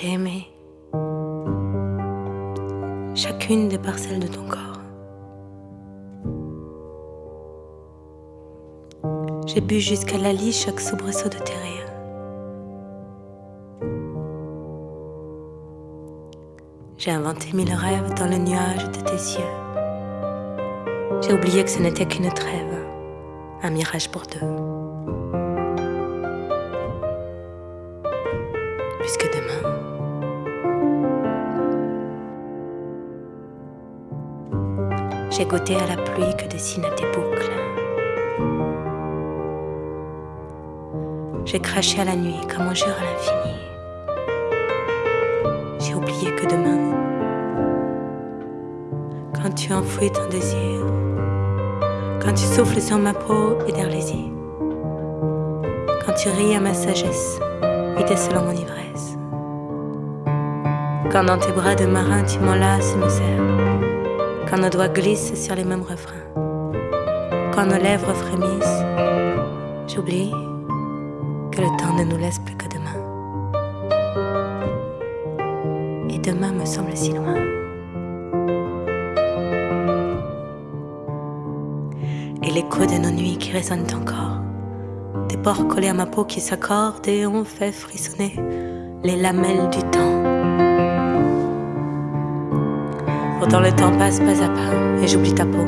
J'ai aimé chacune des parcelles de ton corps. J'ai bu jusqu'à la lie chaque soubresaut de tes rires. J'ai inventé mille rêves dans le nuage de tes yeux. J'ai oublié que ce n'était qu'une trêve, un mirage pour deux. J'ai goûté à la pluie que dessine tes boucles. J'ai craché à la nuit comme on jure à l'infini. J'ai oublié que demain, quand tu enfouis ton désir, quand tu souffles sur ma peau et derrière les yeux, quand tu ris à ma sagesse et décelant mon ivresse, quand dans tes bras de marin tu m'enlaces et me serres, quand nos doigts glissent sur les mêmes refrains, quand nos lèvres frémissent, j'oublie que le temps ne nous laisse plus que demain. Et demain me semble si loin. Et l'écho de nos nuits qui résonnent encore, des pores collés à ma peau qui s'accordent et ont fait frissonner les lamelles du temps. Pourtant le temps passe pas à pas et j'oublie ta peau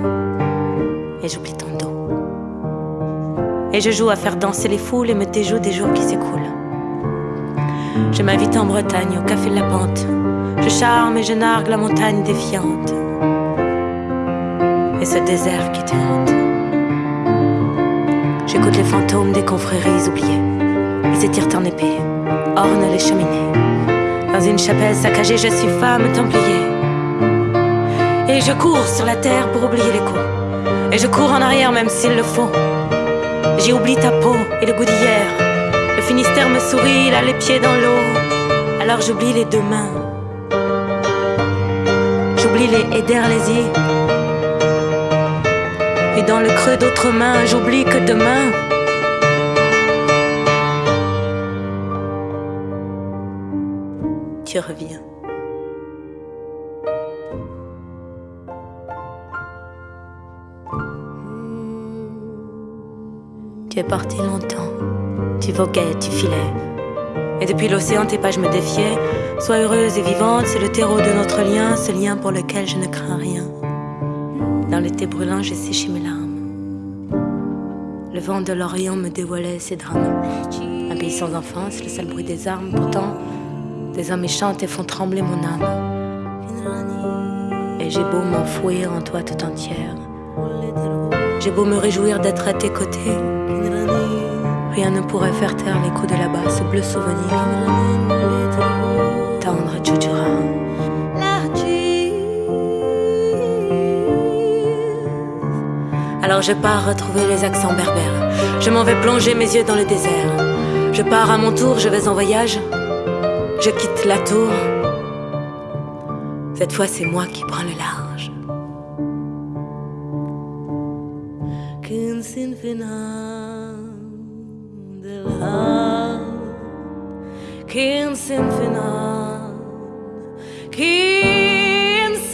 et j'oublie ton dos. Et je joue à faire danser les foules et me déjoue des jours qui s'écoulent. Je m'invite en Bretagne au café de la pente. Je charme et je nargue la montagne défiante. Et ce désert qui te. J'écoute les fantômes des confréries oubliées. Ils s'étirent en épée, ornent les cheminées. Dans une chapelle saccagée, je suis femme templier. Et je cours sur la terre pour oublier les coups. Et je cours en arrière même s'il le faut. J'ai oublié ta peau et le goût d'hier. Le Finistère me sourit, il a les pieds dans l'eau. Alors j'oublie les deux mains. J'oublie les aider les yeux. Et dans le creux d'autres mains, j'oublie que demain. Tu reviens. Tu es parti longtemps, tu voguais, tu filais. Et depuis l'océan, tes pages me défiaient. Sois heureuse et vivante, c'est le terreau de notre lien, ce lien pour lequel je ne crains rien. Dans l'été brûlant, j'ai séché mes larmes. Le vent de l'Orient me dévoilait ses drames. Un pays sans enfance, le seul bruit des armes. Pourtant, des hommes chantent et font trembler mon âme. Et j'ai beau m'enfouir en toi tout entière. J'ai beau me réjouir d'être à tes côtés. Rien ne pourrait faire taire l'écho de là-bas, ce bleu souvenir. Tendre Tchouchoura. Alors je pars retrouver les accents berbères. Je m'en vais plonger mes yeux dans le désert. Je pars à mon tour, je vais en voyage. Je quitte la tour. Cette fois, c'est moi qui prends le large. kimsin finan kimsin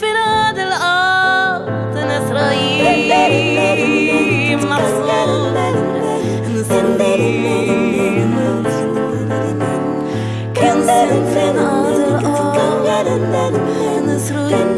finan الأرض نسرين محصول نسرين kimsin finan الأرض نسرين